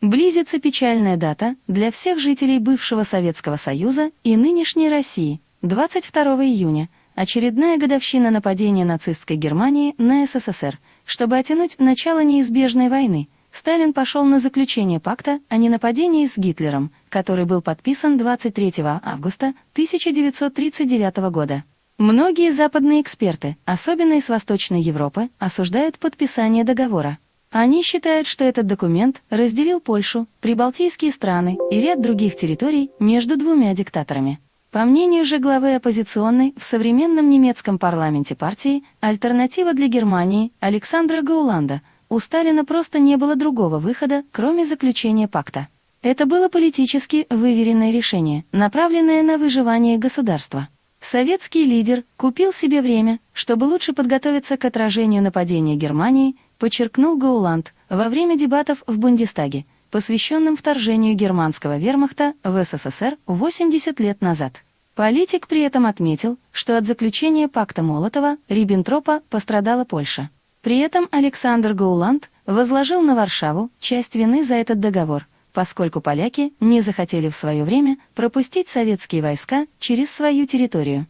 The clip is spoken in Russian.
Близится печальная дата для всех жителей бывшего Советского Союза и нынешней России. 22 июня – очередная годовщина нападения нацистской Германии на СССР. Чтобы оттянуть начало неизбежной войны, Сталин пошел на заключение пакта о ненападении с Гитлером, который был подписан 23 августа 1939 года. Многие западные эксперты, особенно из Восточной Европы, осуждают подписание договора. Они считают, что этот документ разделил Польшу, Прибалтийские страны и ряд других территорий между двумя диктаторами. По мнению же главы оппозиционной в современном немецком парламенте партии «Альтернатива для Германии» Александра Гауланда, у Сталина просто не было другого выхода, кроме заключения пакта. Это было политически выверенное решение, направленное на выживание государства. Советский лидер купил себе время, чтобы лучше подготовиться к отражению нападения Германии подчеркнул Гауланд во время дебатов в Бундестаге, посвященным вторжению германского вермахта в СССР 80 лет назад. Политик при этом отметил, что от заключения пакта Молотова-Риббентропа пострадала Польша. При этом Александр Гауланд возложил на Варшаву часть вины за этот договор, поскольку поляки не захотели в свое время пропустить советские войска через свою территорию.